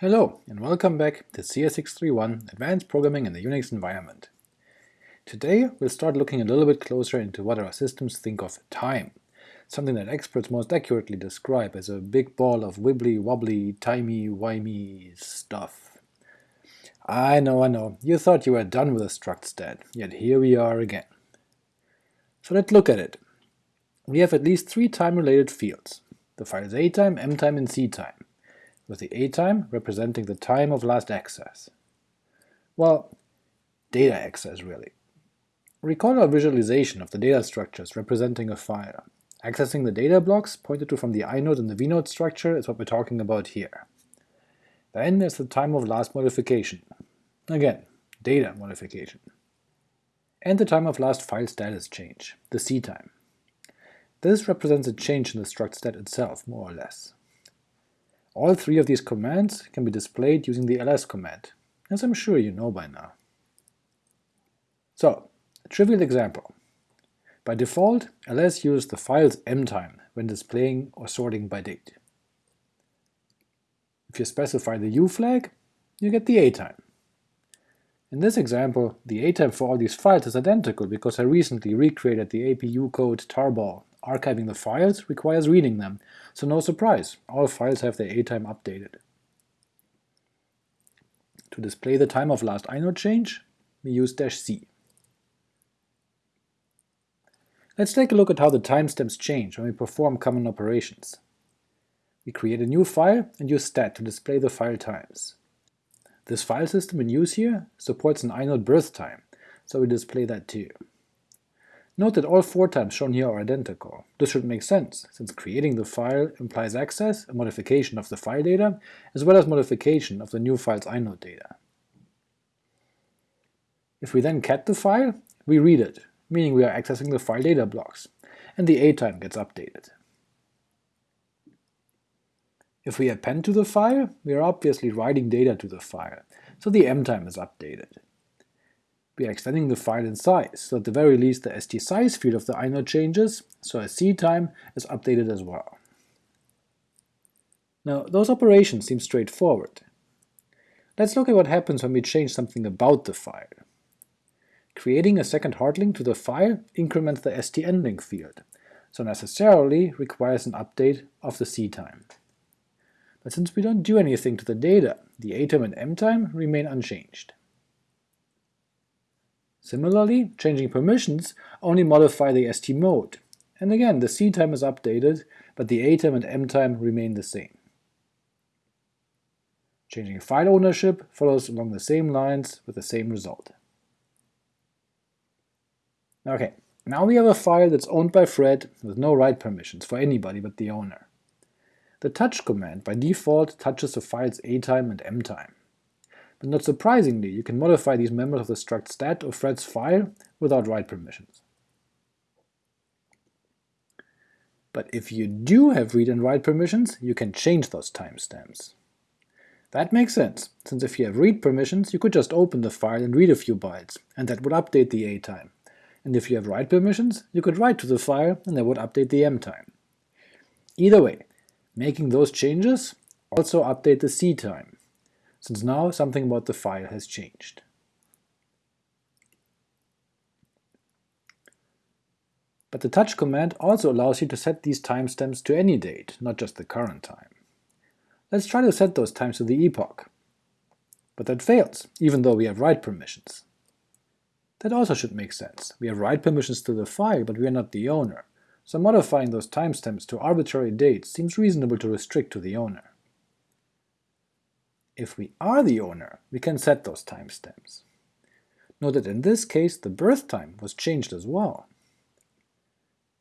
Hello, and welcome back to CS631 Advanced Programming in the Unix Environment. Today we'll start looking a little bit closer into what our systems think of time, something that experts most accurately describe as a big ball of wibbly-wobbly, timey-wimey stuff. I know, I know, you thought you were done with a struct stat, yet here we are again. So let's look at it. We have at least three time-related fields, the files atime, mtime, and ctime with the A time representing the time of last access. Well, data access really. Recall our visualization of the data structures representing a file. Accessing the data blocks pointed to from the inode and the vnode structure is what we're talking about here. Then there's the time of last modification. Again, data modification. And the time of last file status change, the C time. This represents a change in the struct stat itself, more or less. All three of these commands can be displayed using the ls command, as I'm sure you know by now. So, a trivial example. By default, ls uses the file's mtime when displaying or sorting by date. If you specify the u flag, you get the atime. In this example, the atime for all these files is identical because I recently recreated the APUE code tarball Archiving the files requires reading them, so no surprise, all files have their atime updated. To display the time of last inode change, we use dash "-c". Let's take a look at how the timestamps change when we perform common operations. We create a new file and use stat to display the file times. This file system in use here supports an inode birth time, so we display that too. Note that all four times shown here are identical. This should make sense, since creating the file implies access, a modification of the file data, as well as modification of the new file's inode data. If we then cat the file, we read it, meaning we are accessing the file data blocks, and the atime gets updated. If we append to the file, we are obviously writing data to the file, so the mtime is updated. We are extending the file in size, so at the very least the st-size field of the inode changes, so a ctime is updated as well. Now, those operations seem straightforward. Let's look at what happens when we change something about the file. Creating a second hard link to the file increments the st-nlink field, so necessarily requires an update of the ctime. But since we don't do anything to the data, the atime and mtime remain unchanged. Similarly, changing permissions only modify the st mode, and again the C time is updated, but the atime and mtime remain the same. Changing file ownership follows along the same lines with the same result. Okay, now we have a file that's owned by Fred with no write permissions for anybody but the owner. The touch command by default touches the file's atime and mtime. But not surprisingly, you can modify these members of the struct stat of Fred's file without write permissions. But if you do have read and write permissions, you can change those timestamps. That makes sense, since if you have read permissions, you could just open the file and read a few bytes, and that would update the A time. And if you have write permissions, you could write to the file, and that would update the M time. Either way, making those changes also update the ctime, since now something about the file has changed. But the touch command also allows you to set these timestamps to any date, not just the current time. Let's try to set those times to the epoch. But that fails, even though we have write permissions. That also should make sense. We have write permissions to the file, but we are not the owner, so modifying those timestamps to arbitrary dates seems reasonable to restrict to the owner. If we are the owner, we can set those timestamps. Note that in this case the birth time was changed as well.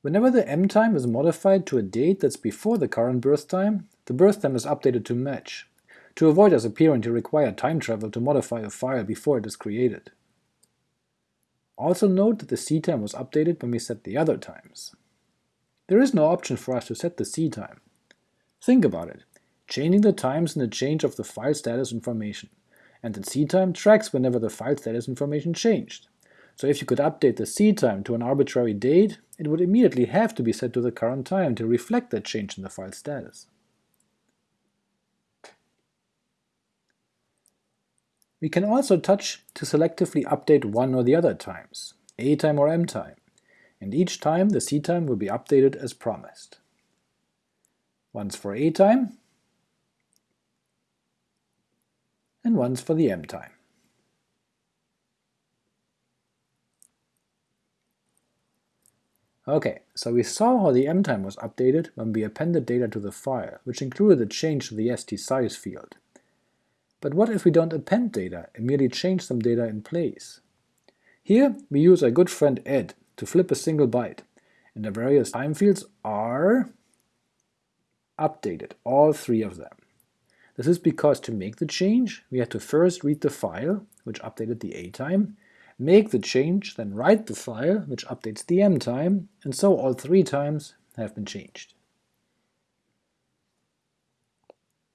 Whenever the m time is modified to a date that's before the current birth time, the birth time is updated to match, to avoid us appearing to require time travel to modify a file before it is created. Also note that the c time was updated when we set the other times. There is no option for us to set the c time. Think about it, changing the times in the change of the file status information, and the ctime tracks whenever the file status information changed. So if you could update the ctime to an arbitrary date, it would immediately have to be set to the current time to reflect that change in the file status. We can also touch to selectively update one or the other times, a time or m time, and each time the c time will be updated as promised. Once for a time, once for the m time. Ok, so we saw how the m time was updated when we appended data to the file, which included a change to the st size field. But what if we don't append data and merely change some data in place? Here we use our good friend ed to flip a single byte, and the various time fields are updated, all three of them. This is because to make the change, we had to first read the file, which updated the a time, make the change, then write the file, which updates the m time, and so all three times have been changed.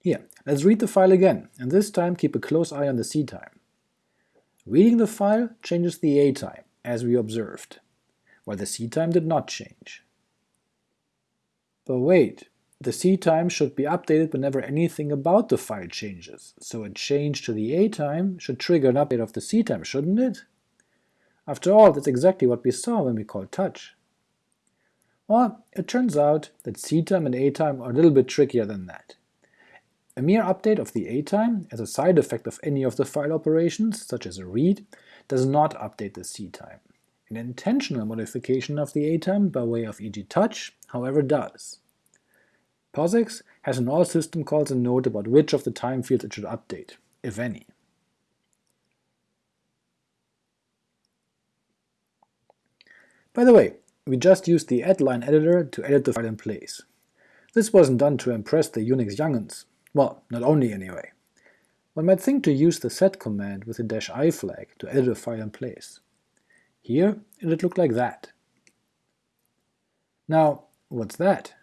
Here, let's read the file again, and this time keep a close eye on the c time. Reading the file changes the a time, as we observed, while the c time did not change. But wait, the c time should be updated whenever anything about the file changes, so a change to the a time should trigger an update of the c time, shouldn't it? After all, that's exactly what we saw when we called touch. Well, it turns out that c-time and a-time are a little bit trickier than that. A mere update of the a-time, as a side effect of any of the file operations, such as a read, does not update the c-time. An intentional modification of the a-time by way of e.g. touch, however, does. POSIX has in all system calls a note about which of the time fields it should update, if any. By the way, we just used the ed-line editor to edit the file in place. This wasn't done to impress the Unix young'uns, well, not only anyway. One might think to use the sed command with the dash "-i flag to edit a file in place. Here it'd look like that. Now, what's that?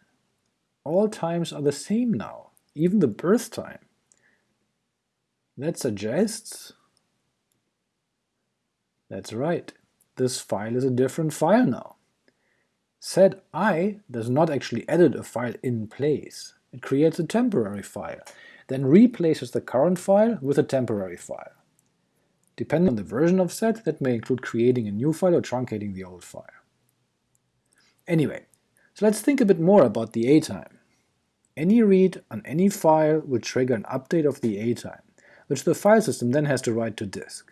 All times are the same now, even the birth time. That suggests… That's right, this file is a different file now. Sed i does not actually edit a file in place, it creates a temporary file, then replaces the current file with a temporary file. Depending on the version of sed, that may include creating a new file or truncating the old file. Anyway, so let's think a bit more about the a-time. Any read on any file will trigger an update of the a-time, which the file system then has to write to disk.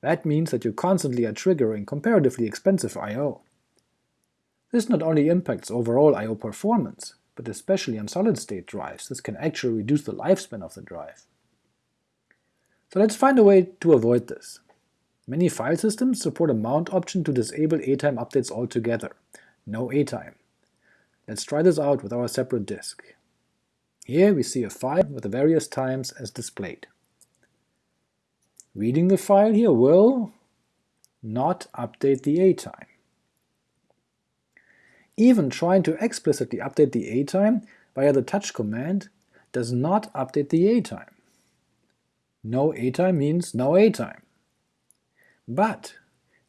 That means that you constantly are triggering comparatively expensive I.O. This not only impacts overall I.O. performance, but especially on solid-state drives this can actually reduce the lifespan of the drive. So let's find a way to avoid this. Many file systems support a mount option to disable A-time updates altogether, no A-time. Let's try this out with our separate disk. Here we see a file with the various times as displayed. Reading the file here will not update the a-time. Even trying to explicitly update the a-time via the touch command does not update the a-time. No a-time means no a-time. But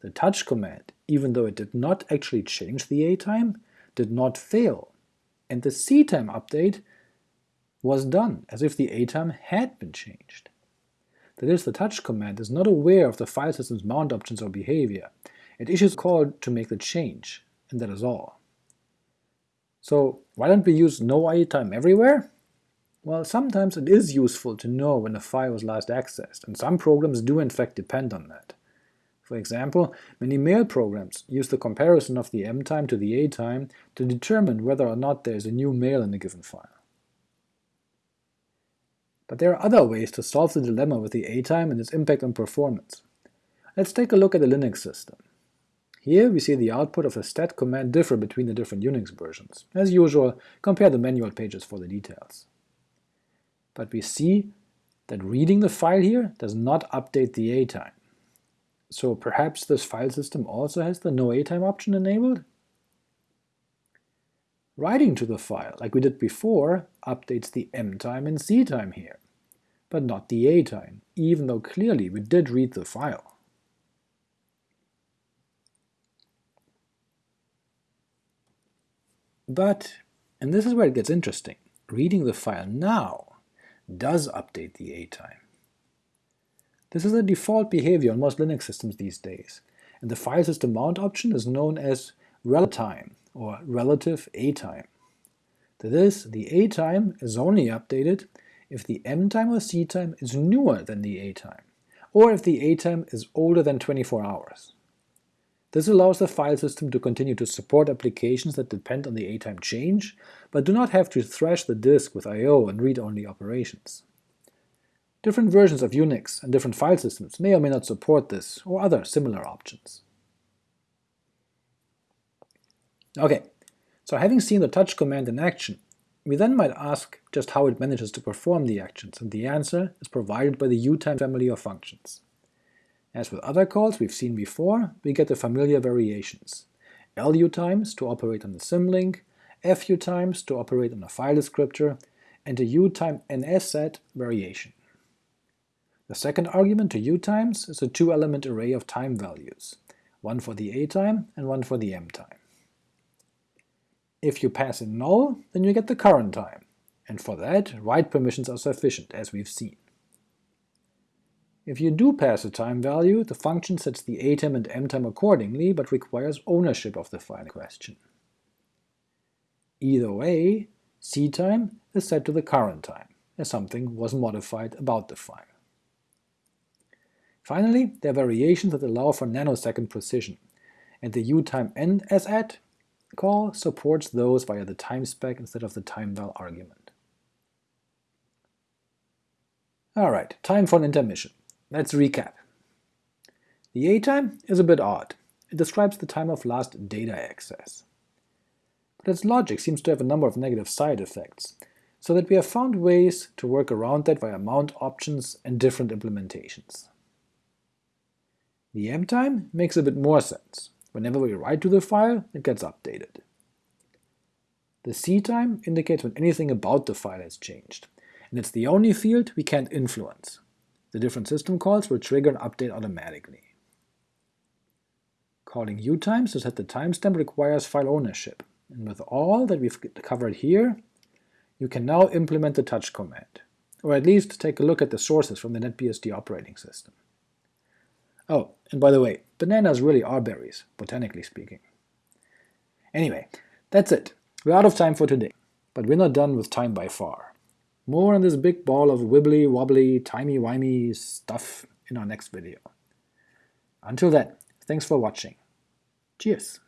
the touch command, even though it did not actually change the a-time, did not fail, and the c-time update was done as if the a-time had been changed. That is, the touch command is not aware of the file system's mount options or behavior. It issues a call to make the change, and that is all. So why don't we use no a-time everywhere? Well, sometimes it is useful to know when a file was last accessed, and some programs do in fact depend on that. For example, many mail programs use the comparison of the m-time to the a-time to determine whether or not there is a new mail in a given file. But there are other ways to solve the dilemma with the A-time and its impact on performance. Let's take a look at the Linux system. Here we see the output of the stat command differ between the different Unix versions. As usual, compare the manual pages for the details. But we see that reading the file here does not update the A-time. So perhaps this file system also has the no A-time option enabled? Writing to the file, like we did before, updates the m-time and c-time here, but not the a-time, even though clearly we did read the file. But, and this is where it gets interesting, reading the file now does update the a-time. This is a default behavior on most Linux systems these days, and the file system mount option is known as relatime, or relative A-time. To this, the A-time is only updated if the M-time or C-time is newer than the A-time, or if the A-time is older than 24 hours. This allows the file system to continue to support applications that depend on the A-time change, but do not have to thrash the disk with I.O. and read-only operations. Different versions of Unix and different file systems may or may not support this, or other similar options. Ok, so having seen the touch command in action, we then might ask just how it manages to perform the actions, and the answer is provided by the utime family of functions. As with other calls we've seen before, we get the familiar variations. LUtimes to operate on the symlink, FUtimes to operate on a file descriptor, and a utimensat variation. The second argument to utimes is a two-element array of time values, one for the A-time and one for the M-time. If you pass in null, then you get the current time, and for that write permissions are sufficient, as we've seen. If you do pass a time value, the function sets the A-time and M-time accordingly, but requires ownership of the file question. Either way, C-time is set to the current time, as something was modified about the file. Finally, there are variations that allow for nanosecond precision, and the utimensat call supports those via the time spec instead of the timeval argument. Alright, time for an intermission. Let's recap. The A-time is a bit odd. It describes the time of last data access. But its logic seems to have a number of negative side effects, so that we have found ways to work around that via mount options and different implementations. The M-time makes a bit more sense. Whenever we write to the file, it gets updated. The C-time indicates when anything about the file has changed, and it's the only field we can't influence. The different system calls will trigger an update automatically. Calling utimes to set the timestamp requires file ownership, and with all that we've covered here, you can now implement the touch command, or at least take a look at the sources from the NetBSD operating system. Oh, and by the way, bananas really are berries, botanically speaking. Anyway, that's it. We're out of time for today, but we're not done with time by far. More on this big ball of wibbly wobbly timey-wimey stuff in our next video. Until then, thanks for watching. Cheers!